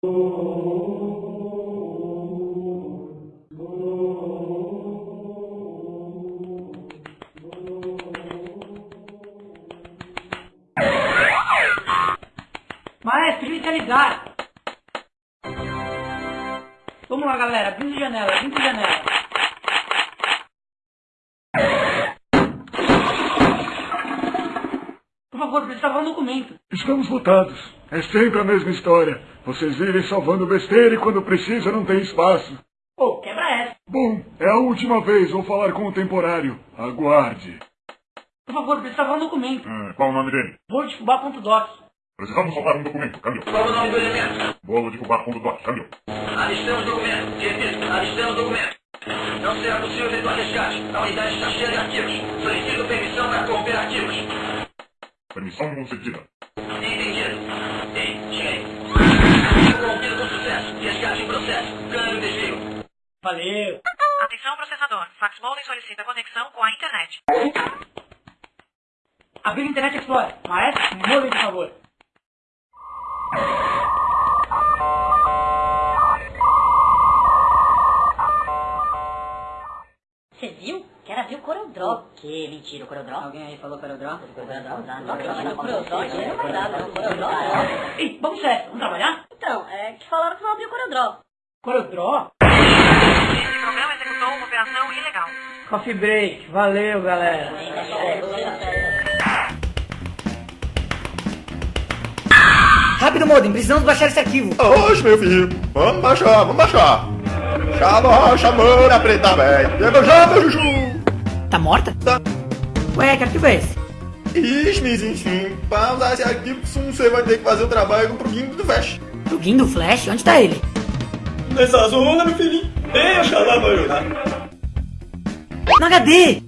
Maestro, inicializar! Vamos lá, galera. Abrindo janela, abrindo janela. Favor, precisa salvar um documento. Estamos votados. É sempre a mesma história. Vocês vivem salvando besteira e quando precisa não tem espaço. Pô, quebra essa. Bom, é a última vez. Vou falar com o temporário. Aguarde. Por favor, precisa salvar um documento. Ah, qual o nome dele? Vou de fubá.doc. Precisamos salvar um documento. Câmbio. Qual o nome do elemento? Bolo de fubá.doc. Câmbio. Alistamos documento. Repito, alistamos documento. Não será possível efetuar resgate. A unidade está cheia de arquivos. Solicito permissão para corromper arquivos. Permissão concedida. Entendido. Ei, cheguei. Corrompido com sucesso. Resgate em processo. Câmbio desvio. Valeu. Atenção processador. Fax Molden solicita conexão com a internet. Abrir Internet Explorer. Maestro, move, por favor. Ver o. Que mentira, o Corodró? Alguém aí falou Corodró? Corodró? Não acredito, aí não vai dar, não. Corodró, Ei, vamos sério. Vamos trabalhar? Então, é que falaram que vão abrir o Corodró. Corodró? Esse programa executou uma operação ilegal. Coffee break. Valeu, galera. Rápido, Modem. Precisamos baixar esse arquivo. Oxe, meu filho, vamos baixar, vamos baixar. Chama, chamando a preta, velho. Chega já, meu Juju. Tá morta? Tá. Ué, que arquivo é esse? Ixi, mas enfim, pra usar esse arquivo, você vai ter que fazer o trabalho com o plugin do Flash. Plugin do Flash? Onde tá ele? Nessa zona, meu filhinho. Deixa lá pra ajudar. No HD!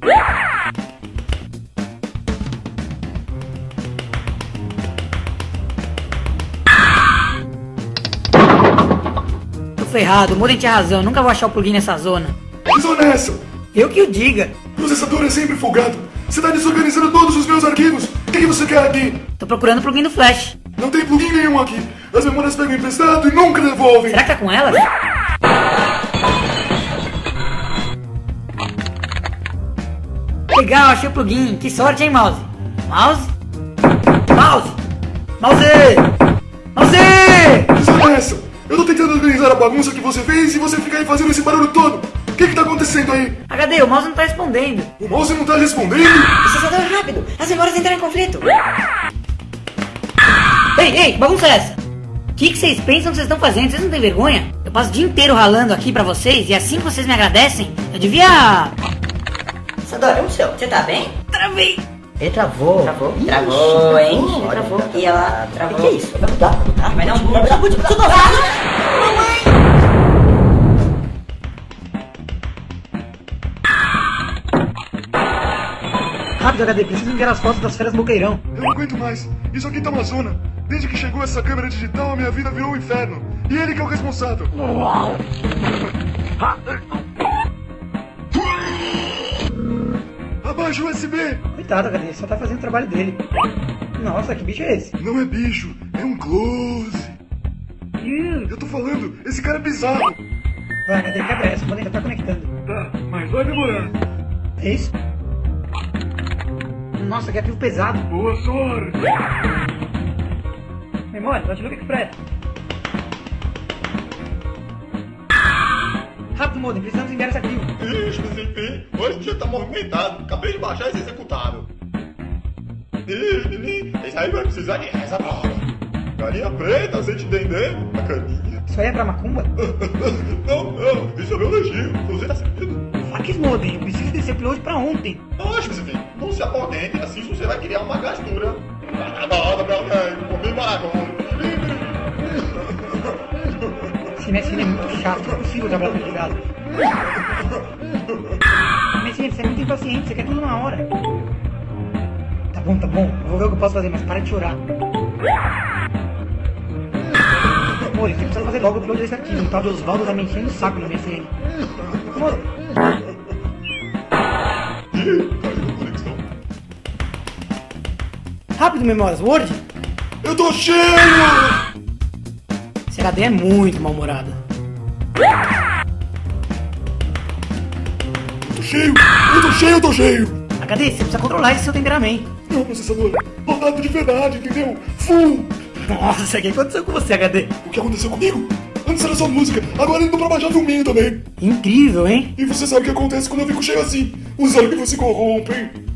Tô ferrado, o Modem tinha razão, nunca vou achar o plugin nessa zona. Que zona é essa? Eu que o diga. Processador é sempre folgado. Você tá desorganizando todos os meus arquivos. O que, que você quer aqui? Tô procurando o plugin do Flash. Não tem plugin nenhum aqui. As memórias pegam emprestado e nunca devolvem. Será que tá com ela? Legal, achei o plugin. Que sorte, hein, Mouse? Mouse? Mouse! Mouse! Mouse! Zona é? Eu tô tentando organizar a bagunça que você fez e você fica aí fazendo esse barulho todo. O que que tá acontecendo aí? HD, o mouse não tá respondendo. O mouse não tá respondendo? Processador rápido, as memórias entraram em conflito. Ei, ei, bagunça é essa? O que, que vocês pensam que vocês estão fazendo? Vocês não têm vergonha? Eu passo o dia inteiro ralando aqui pra vocês e assim que vocês me agradecem, eu devia. Sadora, o seu, você tá bem? Travei! Ele travou. Travou? Ixi, Travou, hein? Travou. tá- E ela travou. O que é isso? Vai mudar. Vai dar um. Vai Rápido, HD, preciso enviar as fotos das férias Boqueirão. Eu não aguento mais. Isso aqui tá uma zona. Desde que chegou essa câmera digital, a minha vida virou um inferno. E ele que é o responsável. Abaixa o USB. Coitado, HD, só tá fazendo o trabalho dele. Nossa, que bicho é esse? Não é bicho, é um close. Eu tô falando, esse cara é bizarro. Vai, HD, quebra essa, o já tá conectando. Tá, mas vai demorar. É isso? Nossa, que arquivo pesado. Boa sorte. Memória, Notebook Express. Rápido, Modem, precisamos enviar esse arquivo. Ixi, mas enfim, hoje o dia tá movimentado. Acabei de baixar esse executável. Ih, menino, esse aí vai precisar de reza nova. Galinha preta, sem te entender, a caninha. Isso aí é pra macumba? Não, não, isso é meu elogio. Você tá sentindo? Faques, Modem, eu preciso desse upload pra ontem. Enfim, não assim você vai criar uma gastura. Tá. Esse MSN é muito chato, não é possível trabalhar com ligado. MSN, você é muito impaciente, você quer tudo na hora. Tá bom, tá bom, vou ver o que eu posso fazer, mas para de chorar. Amor, você precisa fazer logo o upload desse arquivo. O tal de Osvaldo tá me enchendo o saco no MSN. Amor, rápido, memórias, Word. Eu tô cheio! Esse HD é muito mal-humorado. Tô cheio! Eu tô cheio, eu tô cheio! HD, você precisa controlar esse seu temperamento. Não, processador. Rodado de verdade, entendeu? Full! Nossa, o que aconteceu com você, HD? O que aconteceu comigo? Antes era só música, agora indo pra baixar filminho também. Incrível, hein? E você sabe o que acontece quando eu fico cheio assim? Os ânimos se corrompem.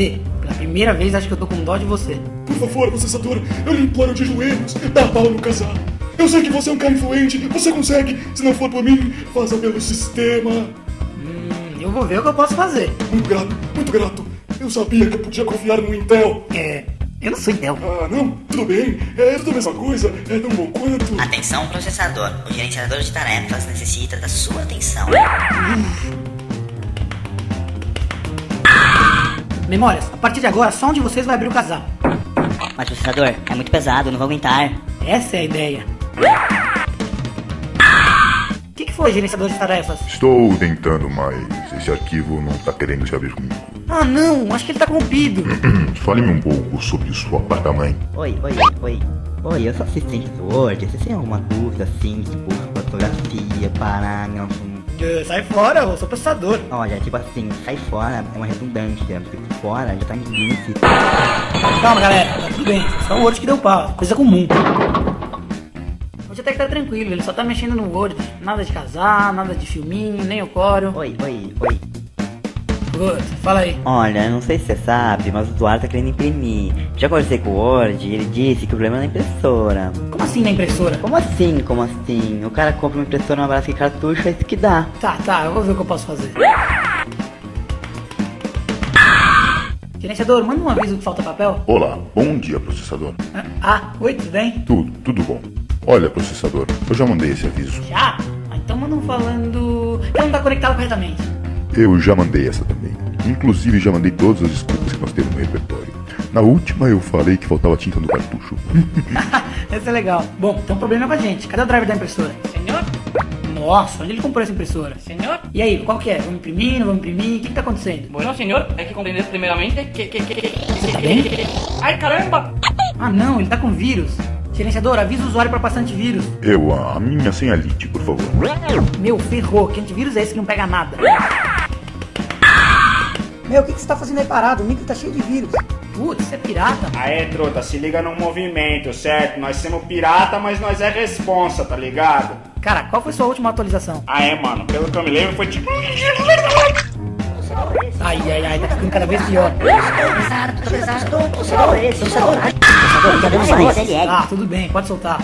HD, pela primeira vez acho que eu tô com dó de você. Por favor, processador, eu lhe imploro de joelhos, dá pau no casar. Eu sei que você é um cara influente, você consegue. Se não for por mim, faça pelo sistema. Hum, eu vou ver o que eu posso fazer. Muito grato, muito grato. Eu sabia que eu podia confiar no Intel. É, eu não sou Intel. Ah, não, tudo bem. É tudo a mesma coisa, é tão bom quanto. Atenção, processador. O gerenciador de tarefas necessita da sua atenção. Memórias, a partir de agora só um de vocês vai abrir o casar. Mas, processador, é muito pesado, não vou aguentar. Essa é a ideia. O que, que foi, gerenciador de tarefas? Estou tentando, mas esse arquivo não está querendo se abrir comigo. Ah, não, acho que ele tá corrompido. Fale-me um pouco sobre sua placa-mãe. Oi, oi, oi. Oi, eu sou assistente do Word. Você tem alguma dúvida assim, tipo, fotografia, parágrafo? Sai fora, eu sou processador. Olha, tipo assim, sai fora é uma redundância. Porque fora já tá em limite. Calma, galera, tá tudo bem. Só o Word que deu pau, coisa comum. Hoje até que tá tranquilo, ele só tá mexendo no Word. Nada de casar, nada de filminho, nem o coro. Oi, oi, oi. Fala aí. Olha, eu não sei se você sabe, mas o Eduardo tá querendo imprimir. Já conversei com o Word e ele disse que o problema é na impressora. Como assim na impressora? Como assim, como assim? O cara compra uma impressora, uma base de cartucho, é isso que dá. Tá, tá, eu vou ver o que eu posso fazer. Gerenciador, manda um aviso que falta papel. Olá, bom dia, processador. Ah, oi, tudo bem? Tudo, tudo bom. Olha, processador, eu já mandei esse aviso. Já? Ah, então manda um falando que não tá conectado corretamente. Eu já mandei essa também. Inclusive, já mandei todas as desculpas que nós temos no repertório. Na última, eu falei que faltava tinta no cartucho. Esse é legal. Bom, tem um problema com a gente. Cadê o driver da impressora? Senhor? Nossa, onde ele comprou essa impressora? Senhor? E aí, qual que é? Vamos imprimir, não vamos imprimir? O que, que tá acontecendo? Bueno, senhor, hay que comprender primeramente que... que, que, que... Você tá bem? ¡Ay, caramba! Ah não, ele tá com vírus. Gerenciador, avisa o usuário pra passar antivírus. Eu, a a minha senha lite, por favor. Meu, ferrou. Que antivírus é esse que não pega nada? Meu, o que, que você tá fazendo aí parado? O micro tá cheio de vírus. Putz, você é pirata? Aê, truta, se liga no movimento, certo? Nós somos pirata, mas nós é responsa, tá ligado? Cara, qual foi sua última atualização? Aê, mano, pelo que eu me lembro foi tipo... Ai, ai, ai, tá ficando cada vez pior. Pesado, tô pesado. Já deu uma CLL. Ah, tudo bem, pode soltar.